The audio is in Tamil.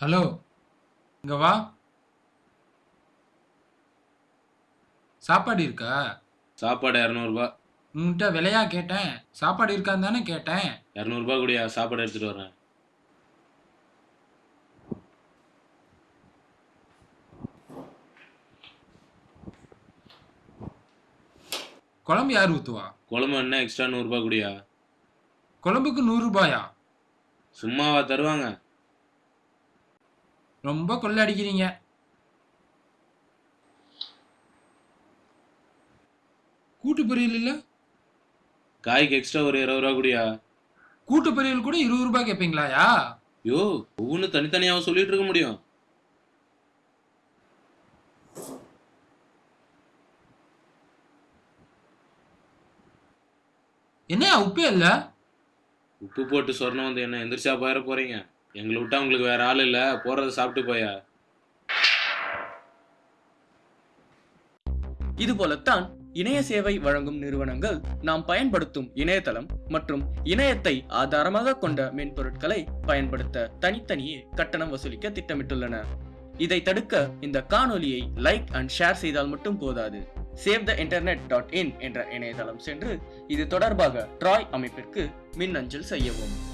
ஹலோ இங்க வா. சாப்பாடு இருக்கா? சாப்பாடு இரநூறுபா. உன்கிட்ட விலையா கேட்டேன். சாப்பாடு இருக்கான்னு தானே கேட்டேன். இரநூறுபா கூடியா சாப்பாடு எடுத்துட்டு வரேன் குழம்பு யார் ஊத்துவா? குழம்பு என்ன எக்ஸ்ட்ரா நூறுரூபா கூடியா? குழம்புக்கு நூறு ரூபாயா சும்மாவா தருவாங்க. ரொம்ப கொள்ளடிக்கிறீங்க. கூட்டு பொரியல் இல்ல? காய்க்கு எக்ஸ்ட்ரா ஒரு இருபது ரூபா கூடியா. கூட்டு பொரியல் கூட இருபது ரூபாய் கேட்பீங்களாயா யோ ஒவ்வொன்றும் தனித்தனியாக சொல்லிட்டு இருக்க முடியும். என்னையா உப்பே இல்ல? உப்பு போட்டு சொர்ணம் வந்து என்ன எந்திரிச்சா போயிட போறீங்க? எங்களை விட்டா உங்களுக்கு வேற ஆள் இல்லை. போறதை சாப்பிட்டு போயா? இதுபோலத்தான் இணைய சேவை வழங்கும் நிறுவனங்கள் நாம் பயன்படுத்தும் இணையதளம் மற்றும் இணையத்தை ஆதாரமாக கொண்ட மென்பொருட்களை பயன்படுத்த தனித்தனியே கட்டணம் வசூலிக்க திட்டமிட்டுள்ளன. இதை தடுக்க இந்த காணொலியை லைக் அண்ட் ஷேர் செய்தால் மட்டும் போதாது. Save the internet dot in என்ற இணையதளம் சென்று இது தொடர்பாக ட்ராய் அமைப்பிற்கு மின்னஞ்சல் செய்யவும்.